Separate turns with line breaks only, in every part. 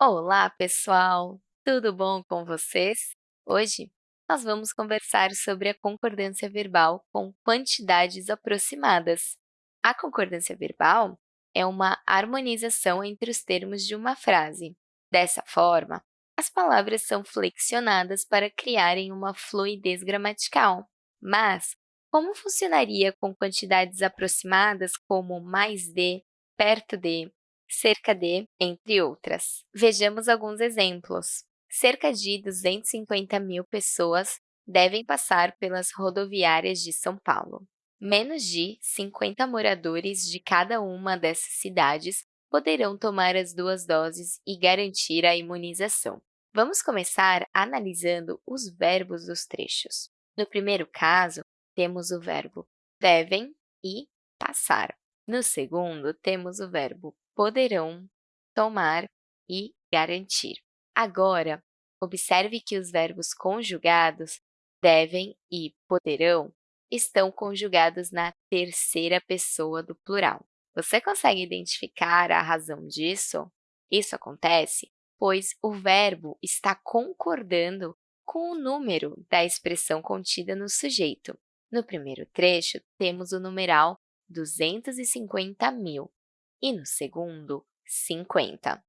Olá, pessoal! Tudo bom com vocês? Hoje, nós vamos conversar sobre a concordância verbal com quantidades aproximadas. A concordância verbal é uma harmonização entre os termos de uma frase. Dessa forma, as palavras são flexionadas para criarem uma fluidez gramatical. Mas, como funcionaria com quantidades aproximadas como mais de, perto de, cerca de, entre outras. Vejamos alguns exemplos. Cerca de 250 mil pessoas devem passar pelas rodoviárias de São Paulo. Menos de 50 moradores de cada uma dessas cidades poderão tomar as duas doses e garantir a imunização. Vamos começar analisando os verbos dos trechos. No primeiro caso, temos o verbo devem e passar. No segundo, temos o verbo poderão, tomar e garantir. Agora, observe que os verbos conjugados devem e poderão estão conjugados na terceira pessoa do plural. Você consegue identificar a razão disso? Isso acontece pois o verbo está concordando com o número da expressão contida no sujeito. No primeiro trecho, temos o numeral 250 mil, e no segundo, 50.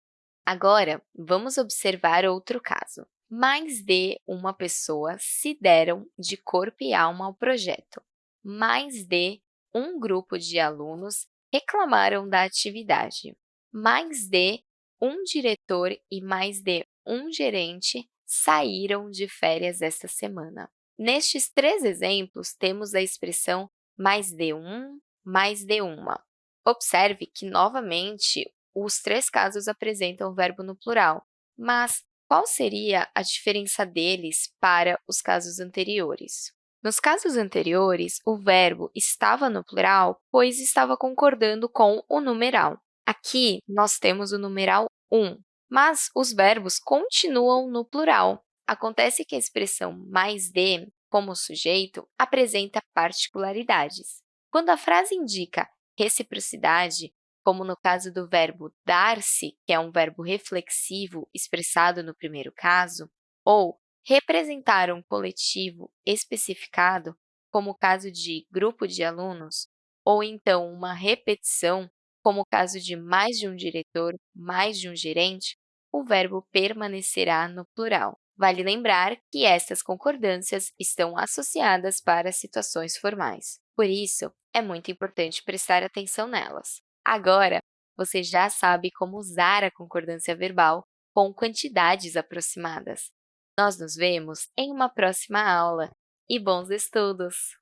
Agora, vamos observar outro caso. Mais de uma pessoa se deram de corpo e alma ao projeto. Mais de um grupo de alunos reclamaram da atividade. Mais de um diretor e mais de um gerente saíram de férias esta semana. Nestes três exemplos, temos a expressão mais de um, mais de uma. Observe que, novamente, os três casos apresentam o verbo no plural, mas qual seria a diferença deles para os casos anteriores? Nos casos anteriores, o verbo estava no plural, pois estava concordando com o numeral. Aqui, nós temos o numeral um, mas os verbos continuam no plural. Acontece que a expressão mais de, como sujeito, apresenta particularidades. Quando a frase indica reciprocidade, como no caso do verbo dar-se, que é um verbo reflexivo expressado no primeiro caso, ou representar um coletivo especificado, como o caso de grupo de alunos, ou então uma repetição, como o caso de mais de um diretor, mais de um gerente, o verbo permanecerá no plural. Vale lembrar que estas concordâncias estão associadas para situações formais. Por isso, é muito importante prestar atenção nelas. Agora, você já sabe como usar a concordância verbal com quantidades aproximadas. Nós nos vemos em uma próxima aula e bons estudos!